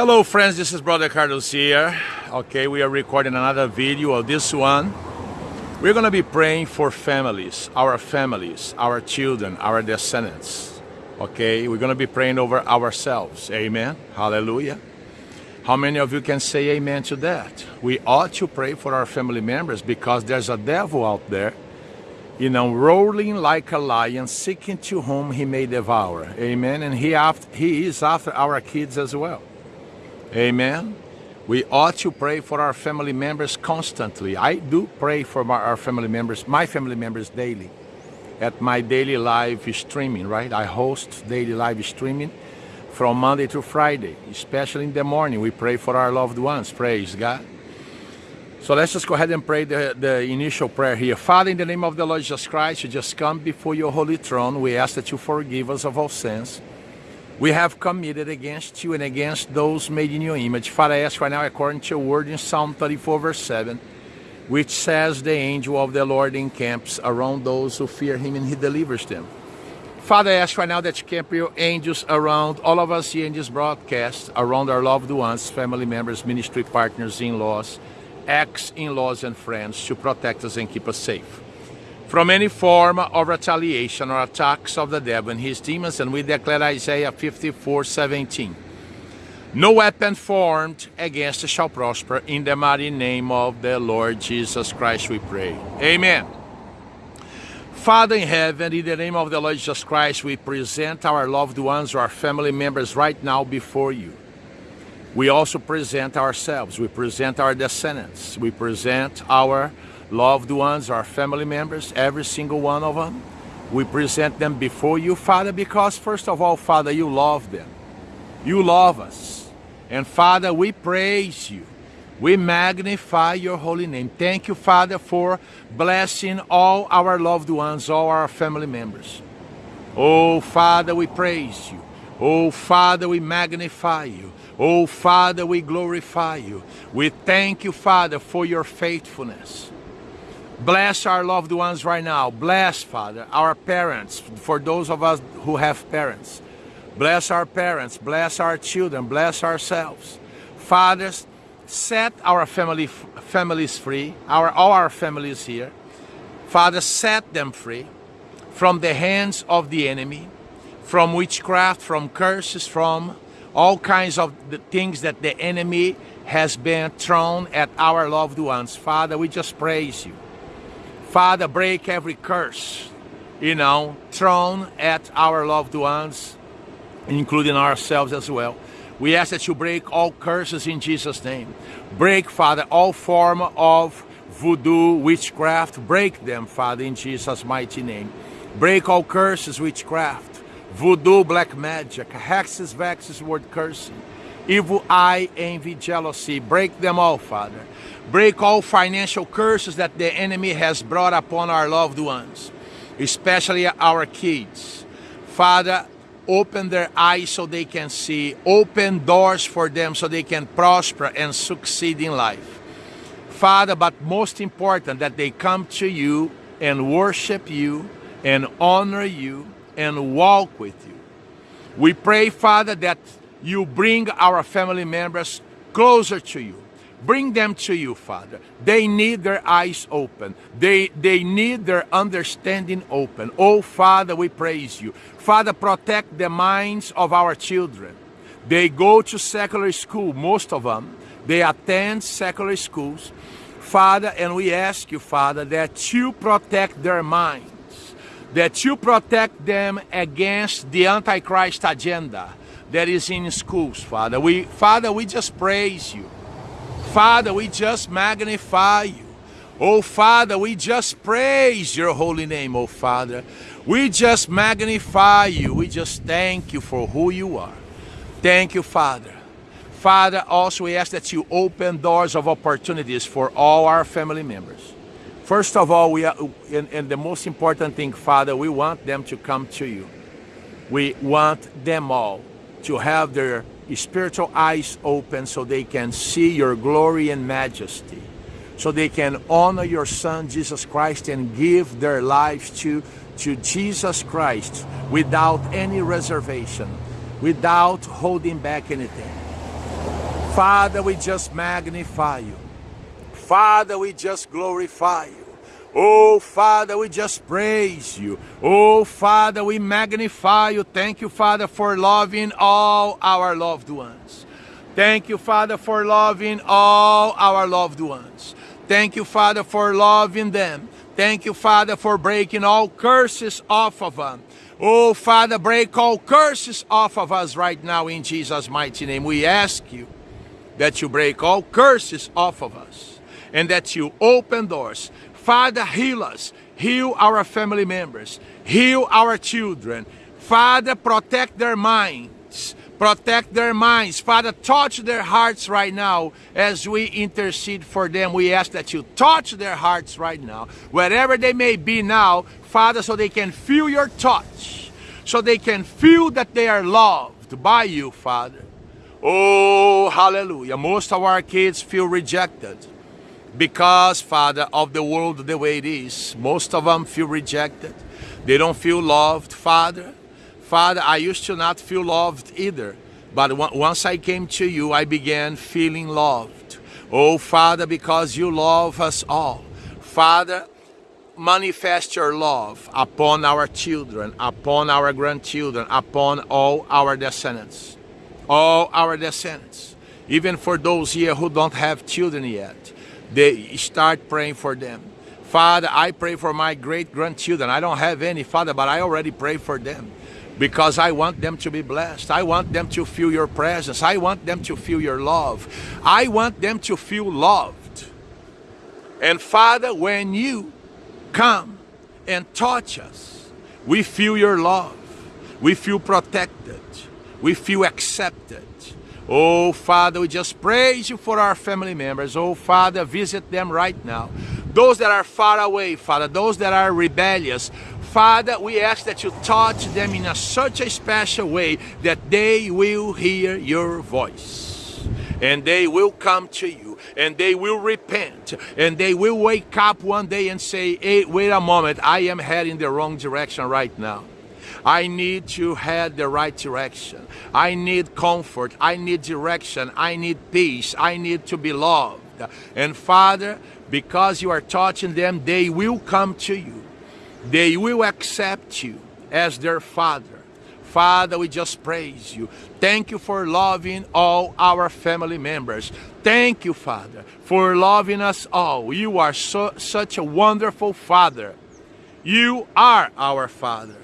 Hello friends, this is Brother Carlos here. Okay, we are recording another video of this one. We're gonna be praying for families, our families, our children, our descendants. Okay, we're gonna be praying over ourselves. Amen. Hallelujah. How many of you can say amen to that? We ought to pray for our family members because there's a devil out there, you know, rolling like a lion, seeking to whom he may devour. Amen. And he, after, he is after our kids as well. Amen. We ought to pray for our family members constantly. I do pray for my, our family members, my family members daily at my daily live streaming, right? I host daily live streaming from Monday to Friday, especially in the morning. We pray for our loved ones. Praise God. So let's just go ahead and pray the, the initial prayer here. Father, in the name of the Lord Jesus Christ, we just come before your holy throne. We ask that you forgive us of all sins we have committed against you and against those made in your image. Father, I ask right now, according to your word in Psalm 34, verse 7, which says, The angel of the Lord encamps around those who fear him and he delivers them. Father, I ask right now that you camp your angels around all of us here in this broadcast, around our loved ones, family members, ministry partners, in-laws, ex-in-laws and friends to protect us and keep us safe from any form of retaliation or attacks of the devil and his demons, and we declare Isaiah 54, 17. No weapon formed against shall prosper. In the mighty name of the Lord Jesus Christ we pray. Amen. Father in heaven, in the name of the Lord Jesus Christ, we present our loved ones, our family members right now before you. We also present ourselves. We present our descendants. We present our loved ones, our family members, every single one of them. We present them before you, Father, because first of all, Father, you love them. You love us. And Father, we praise you. We magnify your holy name. Thank you, Father, for blessing all our loved ones, all our family members. Oh, Father, we praise you. Oh, Father, we magnify you. Oh, Father, we glorify you. We thank you, Father, for your faithfulness. Bless our loved ones right now. Bless, Father, our parents, for those of us who have parents. Bless our parents, bless our children, bless ourselves. Fathers, set our family, families free, our, all our families here. Father, set them free from the hands of the enemy, from witchcraft, from curses, from all kinds of the things that the enemy has been thrown at our loved ones. Father, we just praise you. Father, break every curse, you know, thrown at our loved ones, including ourselves as well. We ask that you break all curses in Jesus' name. Break, Father, all form of voodoo, witchcraft. Break them, Father, in Jesus' mighty name. Break all curses, witchcraft, voodoo, black magic, hexes, vexes, word cursing, evil eye, envy, jealousy. Break them all, Father. Break all financial curses that the enemy has brought upon our loved ones, especially our kids. Father, open their eyes so they can see. Open doors for them so they can prosper and succeed in life. Father, but most important, that they come to you and worship you and honor you and walk with you. We pray, Father, that you bring our family members closer to you Bring them to you, Father. They need their eyes open. They, they need their understanding open. Oh, Father, we praise you. Father, protect the minds of our children. They go to secular school, most of them. They attend secular schools. Father, and we ask you, Father, that you protect their minds, that you protect them against the Antichrist agenda that is in schools, Father. We, Father, we just praise you. Father, we just magnify you. Oh, Father, we just praise your holy name, oh, Father. We just magnify you. We just thank you for who you are. Thank you, Father. Father, also we ask that you open doors of opportunities for all our family members. First of all, we are, and, and the most important thing, Father, we want them to come to you. We want them all to have their spiritual eyes open so they can see your glory and majesty, so they can honor your Son, Jesus Christ, and give their lives to, to Jesus Christ without any reservation, without holding back anything. Father, we just magnify you. Father, we just glorify you. Oh, Father, we just praise you. Oh, Father, we magnify you. Thank you, Father, for loving all our loved ones. Thank you, Father, for loving all our loved ones. Thank you, Father, for loving them. Thank you, Father, for breaking all curses off of them. Oh, Father, break all curses off of us right now in Jesus' mighty name. We ask you that you break all curses off of us and that you open doors. Father, heal us. Heal our family members. Heal our children. Father, protect their minds. Protect their minds. Father, touch their hearts right now as we intercede for them. We ask that you touch their hearts right now, wherever they may be now, Father, so they can feel your touch, so they can feel that they are loved by you, Father. Oh, hallelujah. Most of our kids feel rejected because, Father, of the world the way it is. Most of them feel rejected. They don't feel loved, Father. Father, I used to not feel loved either. But once I came to you, I began feeling loved. Oh, Father, because you love us all. Father, manifest your love upon our children, upon our grandchildren, upon all our descendants. All our descendants. Even for those here who don't have children yet, they start praying for them. Father, I pray for my great grandchildren. I don't have any, Father, but I already pray for them because I want them to be blessed. I want them to feel your presence. I want them to feel your love. I want them to feel loved. And Father, when you come and touch us. We feel your love. We feel protected. We feel accepted. Oh, Father, we just praise you for our family members. Oh, Father, visit them right now. Those that are far away, Father, those that are rebellious, Father, we ask that you touch them in a, such a special way that they will hear your voice and they will come to you and they will repent and they will wake up one day and say, hey, wait a moment, I am heading the wrong direction right now. I need to head the right direction. I need comfort. I need direction. I need peace. I need to be loved. And Father, because you are touching them, they will come to you. They will accept you as their Father. Father, we just praise you. Thank you for loving all our family members. Thank you, Father, for loving us all. You are so, such a wonderful Father. You are our Father.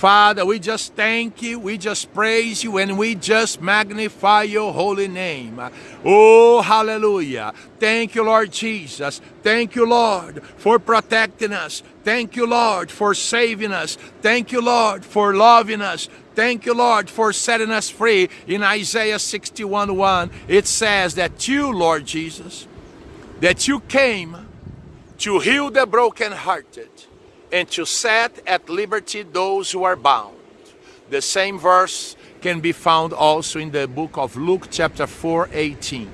Father, we just thank you, we just praise you, and we just magnify your holy name. Oh, hallelujah. Thank you, Lord Jesus. Thank you, Lord, for protecting us. Thank you, Lord, for saving us. Thank you, Lord, for loving us. Thank you, Lord, for setting us free. In Isaiah 61 1, it says that you, Lord Jesus, that you came to heal the brokenhearted and to set at liberty those who are bound. The same verse can be found also in the book of Luke chapter 4, 18.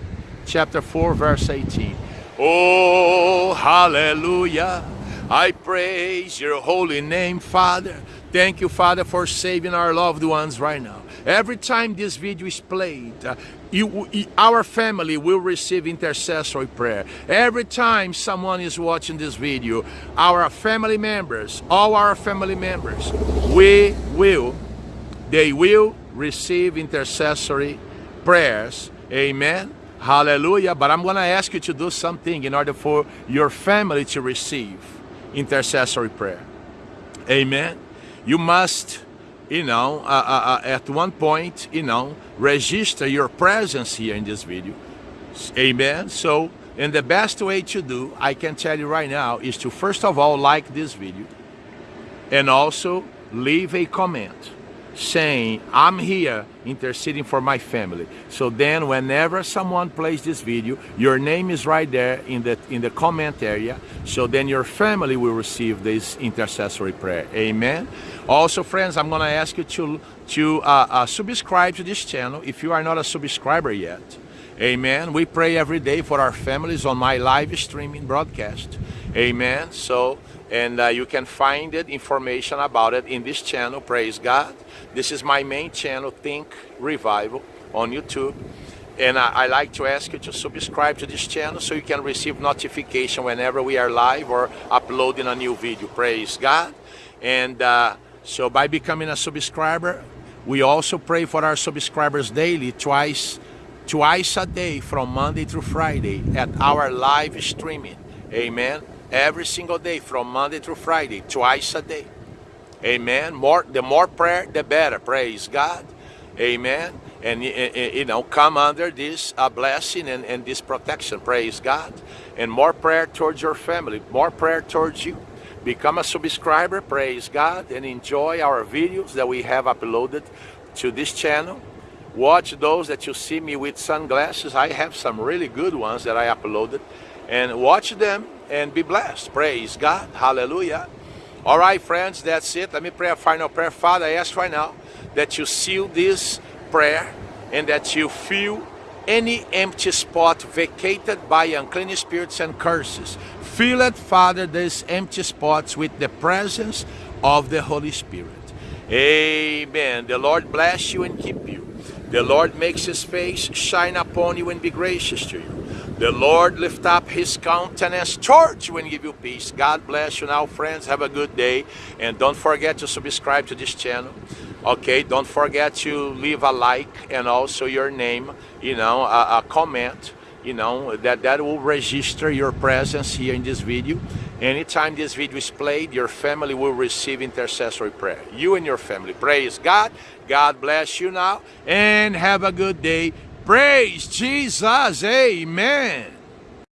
Chapter 4, verse 18. Oh, hallelujah. I praise your holy name, Father. Thank you, Father, for saving our loved ones right now. Every time this video is played, you, our family will receive intercessory prayer. Every time someone is watching this video, our family members, all our family members, we will, they will receive intercessory prayers. Amen. Hallelujah. But I'm going to ask you to do something in order for your family to receive intercessory prayer. Amen. You must you know, uh, uh, uh, at one point, you know, register your presence here in this video. Amen. So, and the best way to do, I can tell you right now, is to first of all like this video and also leave a comment saying, I'm here interceding for my family. So then whenever someone plays this video, your name is right there in the, in the comment area. So then your family will receive this intercessory prayer. Amen. Also, friends, I'm going to ask you to, to uh, uh, subscribe to this channel if you are not a subscriber yet. Amen. We pray every day for our families on my live streaming broadcast. Amen. So, and uh, you can find it, information about it in this channel. Praise God. This is my main channel, Think Revival, on YouTube. And I, I, like to ask you to subscribe to this channel so you can receive notification whenever we are live or uploading a new video. Praise God. And uh, so by becoming a subscriber, we also pray for our subscribers daily, twice, twice a day from Monday through Friday at our live streaming. Amen. Every single day from Monday through Friday, twice a day. Amen. More, the more prayer, the better. Praise God. Amen. And you know come under this uh, blessing and, and this protection. Praise god. And more prayer towards your family. More prayer towards you. Become a subscriber. Praise god. And enjoy our videos that we have uploaded to this channel. Watch those that you see me with sunglasses. I have some really good ones that i uploaded. And watch them and be blessed praise god hallelujah all right friends that's it let me pray a final prayer father i ask right now that you seal this prayer and that you fill any empty spot vacated by unclean spirits and curses. Fill it, Father, these empty spots with the presence of the Holy Spirit. Amen. The Lord bless you and keep you. The Lord makes his face shine upon you and be gracious to you. The Lord lift up his countenance towards you and give you peace. God bless you. Now, friends. Have a good day. And don't forget to subscribe to this channel. Okay don't forget to leave a like and also your name you know a, a, comment you know that that will register your presence here in this video. Anytime this video is played your family will receive intercessory prayer. You and your family. Praise god. God bless you now. And have a good day praise jesus. Amen